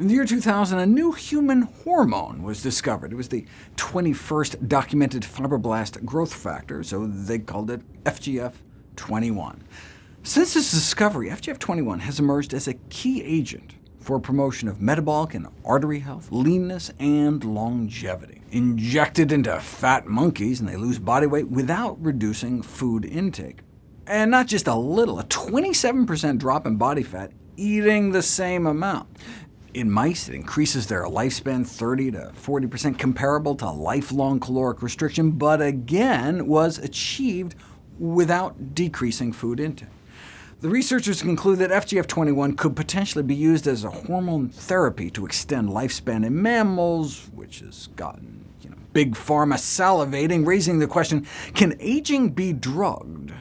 In the year 2000, a new human hormone was discovered. It was the 21st documented fibroblast growth factor, so they called it FGF21. Since this discovery, FGF21 has emerged as a key agent for promotion of metabolic and artery health, leanness, and longevity. Injected into fat monkeys, and they lose body weight without reducing food intake. And not just a little, a 27% drop in body fat eating the same amount. In mice, it increases their lifespan 30 to 40%, comparable to lifelong caloric restriction, but again was achieved without decreasing food intake. The researchers conclude that FGF21 could potentially be used as a hormone therapy to extend lifespan in mammals, which has gotten you know, big pharma salivating, raising the question, can aging be drugged?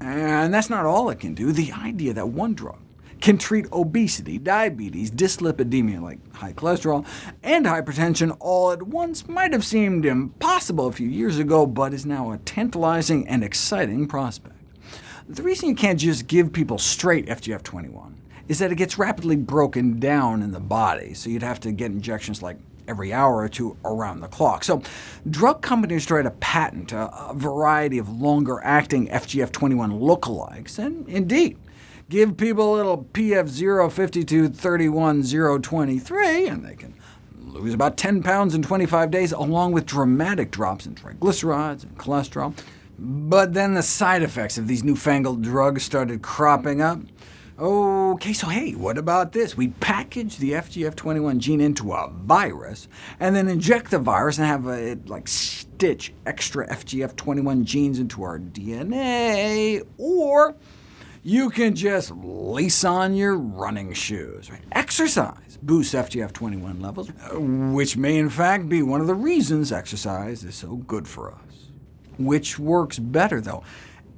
And that's not all it can do. The idea that one drug can treat obesity, diabetes, dyslipidemia like high cholesterol, and hypertension all at once might have seemed impossible a few years ago, but is now a tantalizing and exciting prospect. The reason you can't just give people straight FGF21 is that it gets rapidly broken down in the body, so you'd have to get injections like every hour or two around the clock. So drug companies try to patent a, a variety of longer-acting FGF21 lookalikes, and indeed, give people a little PF052-31-023, and they can lose about 10 pounds in 25 days, along with dramatic drops in triglycerides and cholesterol. But then the side effects of these newfangled drugs started cropping up. OK, so hey, what about this? We package the FGF21 gene into a virus, and then inject the virus and have it like stitch extra FGF21 genes into our DNA, or you can just lace on your running shoes. Right? Exercise boosts FGF21 levels, uh, which may in fact be one of the reasons exercise is so good for us. Which works better, though?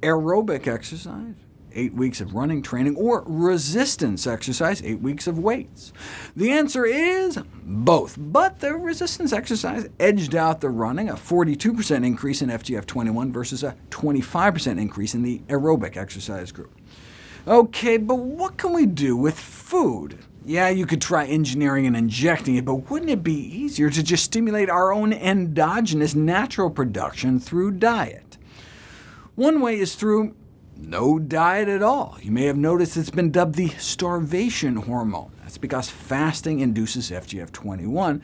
Aerobic exercise, 8 weeks of running training, or resistance exercise, 8 weeks of weights? The answer is both, but the resistance exercise edged out the running, a 42% increase in FGF21 versus a 25% increase in the aerobic exercise group. OK, but what can we do with food? Yeah, you could try engineering and injecting it, but wouldn't it be easier to just stimulate our own endogenous natural production through diet? One way is through no diet at all. You may have noticed it's been dubbed the starvation hormone. That's because fasting induces FGF21,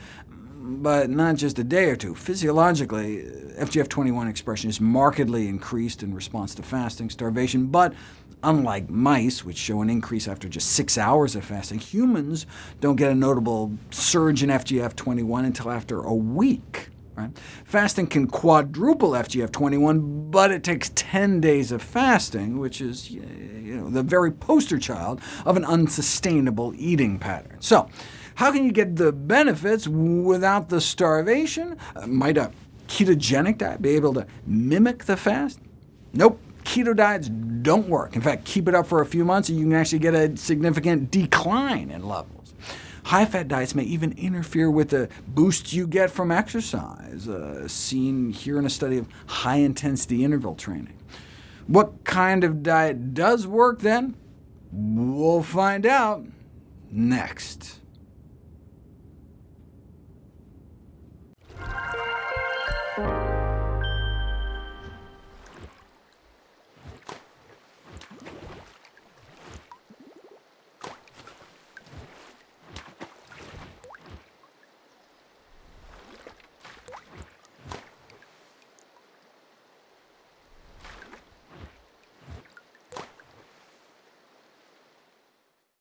but not just a day or two. Physiologically, FGF21 expression is markedly increased in response to fasting, starvation, but Unlike mice, which show an increase after just six hours of fasting, humans don't get a notable surge in FGF21 until after a week. Right? Fasting can quadruple FGF21, but it takes 10 days of fasting, which is you know, the very poster child of an unsustainable eating pattern. So, how can you get the benefits without the starvation? Uh, might a ketogenic diet be able to mimic the fast? Nope keto diets don't work. In fact, keep it up for a few months, and you can actually get a significant decline in levels. High-fat diets may even interfere with the boost you get from exercise, uh, seen here in a study of high-intensity interval training. What kind of diet does work, then? We'll find out next.